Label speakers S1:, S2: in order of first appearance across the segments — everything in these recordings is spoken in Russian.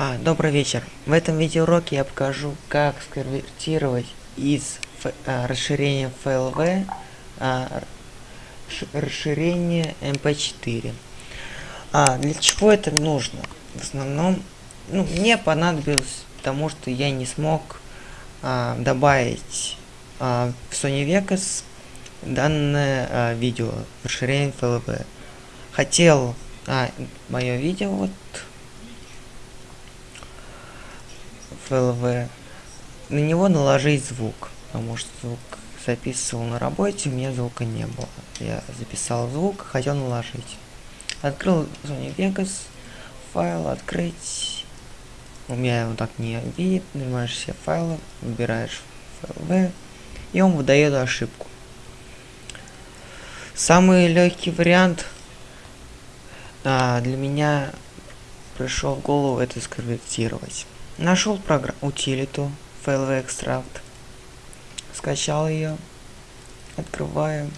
S1: А, добрый вечер. В этом видеоуроке я покажу, как сконвертировать из а, расширения FLV а, расширение MP4. А, для чего это нужно? В основном, ну, мне понадобилось, потому что я не смог а, добавить а, в Sony Vegas данное а, видео расширение FLV. Хотел а, мое видео вот FLV, на него наложить звук, потому что звук записывал на работе, у меня звука не было. Я записал звук, хотел наложить. Открыл Sony Vegas, файл, открыть. У меня его так не видит, нажимаешь все файлы, выбираешь FLV, и он выдает ошибку. Самый легкий вариант а, для меня пришел в голову это сконвертировать. Нашел утилиту FLV Extract. Скачал ее. Открываю.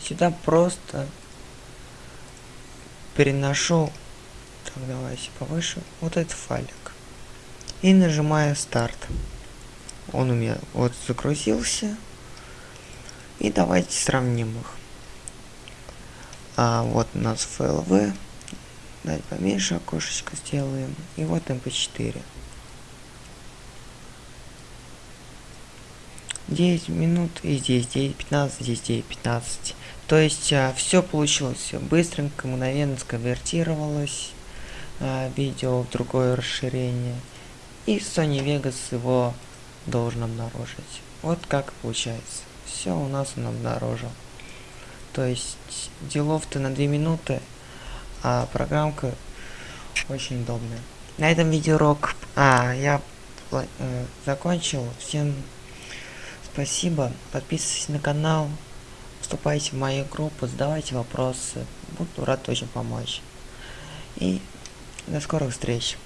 S1: Сюда просто переношу. Так, давайте повыше. Вот этот файлик. И нажимаю старт. Он у меня вот загрузился. И давайте сравним их. А вот у нас FLV Дать поменьше окошечко сделаем. И вот mp4. 9 минут и здесь 9.15, здесь 9.15. То есть а, все получилось все быстренько, мгновенно сконвертировалось а, видео в другое расширение. И Sony Vegas его должен обнаружить. Вот как получается. Все у нас он обнаружил. То есть делов-то на 2 минуты а программка очень удобная. На этом видеоурок а, я э, закончил. Всем спасибо. Подписывайтесь на канал. Вступайте в мою группу, задавайте вопросы. Буду рад очень помочь. И до скорых встреч.